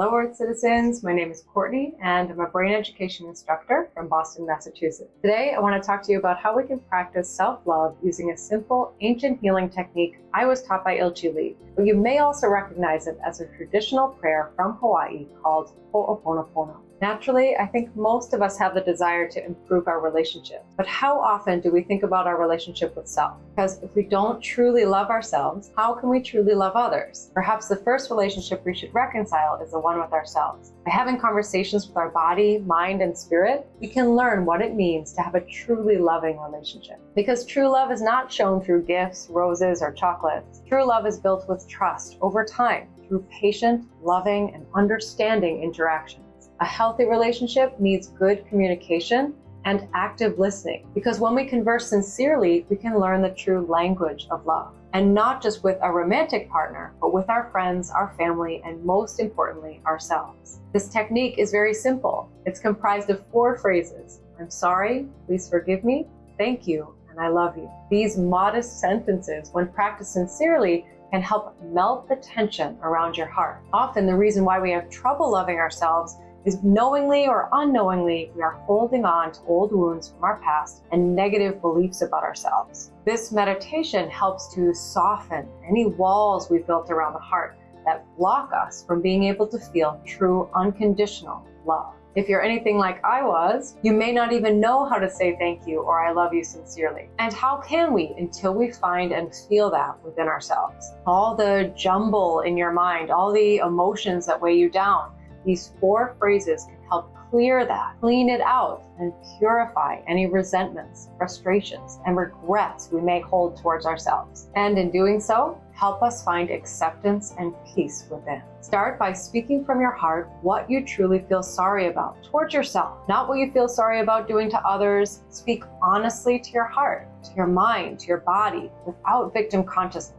Hello Earth Citizens, my name is Courtney and I'm a brain education instructor from Boston, Massachusetts. Today I want to talk to you about how we can practice self-love using a simple ancient healing technique I was taught by Ilchi Lee, but you may also recognize it as a traditional prayer from Hawaii called Ho'oponopono. Naturally, I think most of us have the desire to improve our relationship. But how often do we think about our relationship with self? Because if we don't truly love ourselves, how can we truly love others? Perhaps the first relationship we should reconcile is the one with ourselves. By having conversations with our body, mind, and spirit, we can learn what it means to have a truly loving relationship. Because true love is not shown through gifts, roses, or chocolates. True love is built with trust over time through patient, loving, and understanding interaction. A healthy relationship needs good communication and active listening because when we converse sincerely, we can learn the true language of love. And not just with a romantic partner, but with our friends, our family, and most importantly, ourselves. This technique is very simple. It's comprised of four phrases. I'm sorry, please forgive me, thank you, and I love you. These modest sentences, when practiced sincerely, can help melt the tension around your heart. Often the reason why we have trouble loving ourselves is knowingly or unknowingly, we are holding on to old wounds from our past and negative beliefs about ourselves. This meditation helps to soften any walls we've built around the heart that block us from being able to feel true unconditional love. If you're anything like I was, you may not even know how to say thank you or I love you sincerely. And how can we until we find and feel that within ourselves? All the jumble in your mind, all the emotions that weigh you down, these four phrases can help clear that, clean it out, and purify any resentments, frustrations, and regrets we may hold towards ourselves. And in doing so, help us find acceptance and peace within. Start by speaking from your heart what you truly feel sorry about towards yourself, not what you feel sorry about doing to others. Speak honestly to your heart, to your mind, to your body, without victim consciousness.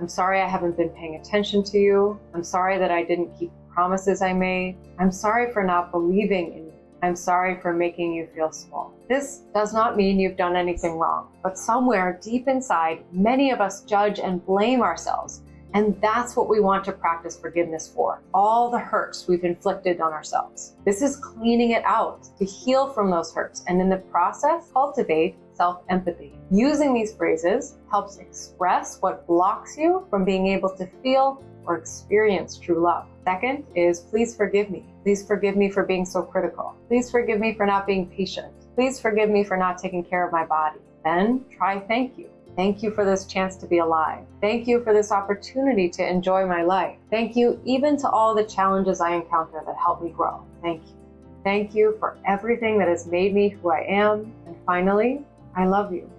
I'm sorry I haven't been paying attention to you. I'm sorry that I didn't keep promises I made. I'm sorry for not believing in you. I'm sorry for making you feel small. This does not mean you've done anything wrong, but somewhere deep inside, many of us judge and blame ourselves. And that's what we want to practice forgiveness for. All the hurts we've inflicted on ourselves. This is cleaning it out to heal from those hurts and in the process, cultivate self-empathy. Using these phrases helps express what blocks you from being able to feel or experience true love. Second is please forgive me. Please forgive me for being so critical. Please forgive me for not being patient. Please forgive me for not taking care of my body. Then try thank you. Thank you for this chance to be alive. Thank you for this opportunity to enjoy my life. Thank you even to all the challenges I encounter that help me grow. Thank you. Thank you for everything that has made me who I am. And finally, I love you.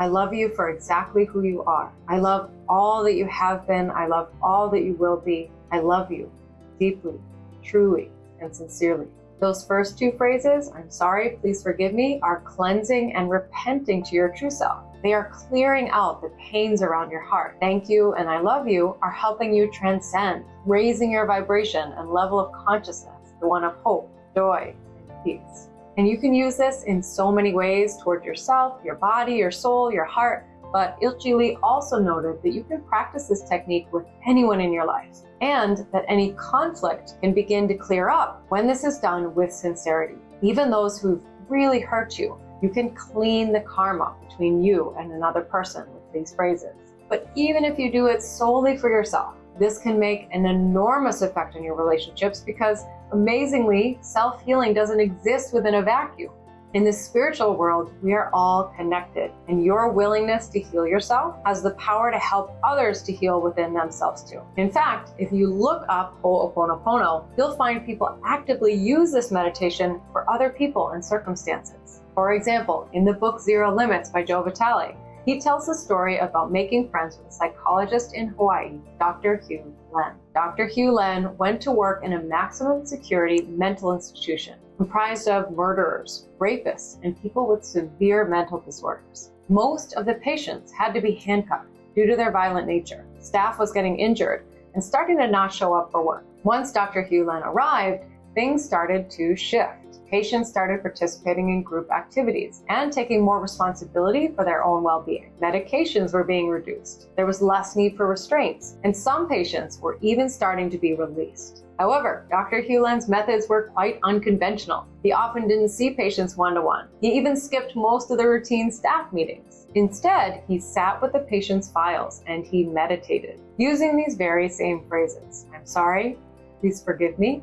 I love you for exactly who you are. I love all that you have been. I love all that you will be. I love you deeply, truly, and sincerely. Those first two phrases, I'm sorry, please forgive me, are cleansing and repenting to your true self. They are clearing out the pains around your heart. Thank you and I love you are helping you transcend, raising your vibration and level of consciousness, the one of hope, joy, and peace. And you can use this in so many ways toward yourself, your body, your soul, your heart. But Ilchi Lee also noted that you can practice this technique with anyone in your life and that any conflict can begin to clear up when this is done with sincerity. Even those who've really hurt you, you can clean the karma between you and another person with these phrases. But even if you do it solely for yourself, this can make an enormous effect on your relationships because amazingly, self-healing doesn't exist within a vacuum. In the spiritual world, we are all connected and your willingness to heal yourself has the power to help others to heal within themselves too. In fact, if you look up Ho'oponopono, you'll find people actively use this meditation for other people and circumstances. For example, in the book Zero Limits by Joe Vitale, he tells the story about making friends with a psychologist in Hawaii, Dr. Hew Len. Dr. Hew Len went to work in a maximum security mental institution comprised of murderers, rapists, and people with severe mental disorders. Most of the patients had to be handcuffed due to their violent nature. Staff was getting injured and starting to not show up for work. Once Dr. Hew Len arrived, things started to shift patients started participating in group activities and taking more responsibility for their own well-being. Medications were being reduced. There was less need for restraints, and some patients were even starting to be released. However, Dr. Hew Len's methods were quite unconventional. He often didn't see patients one-to-one. -one. He even skipped most of the routine staff meetings. Instead, he sat with the patient's files and he meditated, using these very same phrases. I'm sorry, please forgive me,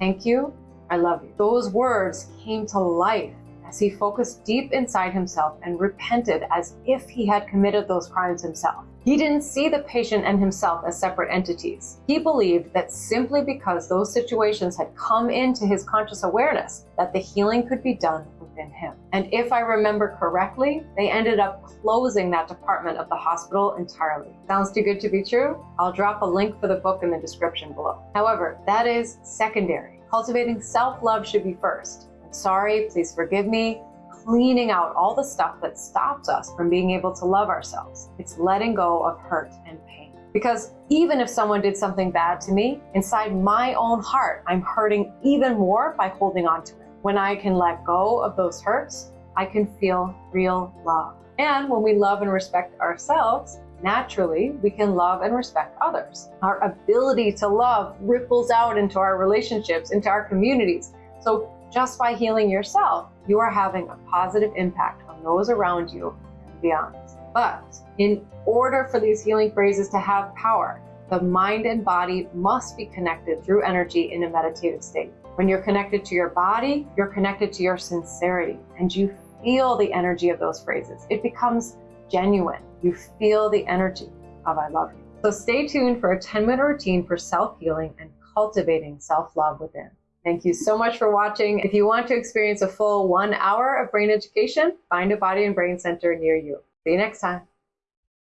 thank you, I love you. Those words came to life as he focused deep inside himself and repented as if he had committed those crimes himself. He didn't see the patient and himself as separate entities. He believed that simply because those situations had come into his conscious awareness, that the healing could be done within him. And if I remember correctly, they ended up closing that department of the hospital entirely. Sounds too good to be true? I'll drop a link for the book in the description below. However, that is secondary. Cultivating self-love should be first. I'm sorry, please forgive me. Cleaning out all the stuff that stops us from being able to love ourselves. It's letting go of hurt and pain. Because even if someone did something bad to me, inside my own heart, I'm hurting even more by holding on to it. When I can let go of those hurts, I can feel real love. And when we love and respect ourselves, naturally we can love and respect others. Our ability to love ripples out into our relationships, into our communities. So just by healing yourself, you are having a positive impact on those around you and beyond. But in order for these healing phrases to have power, the mind and body must be connected through energy in a meditative state. When you're connected to your body, you're connected to your sincerity and you feel the energy of those phrases. It becomes genuine. You feel the energy of I love you. So stay tuned for a 10 minute routine for self-healing and cultivating self-love within. Thank you so much for watching. If you want to experience a full one hour of brain education, find a body and brain center near you. See you next time.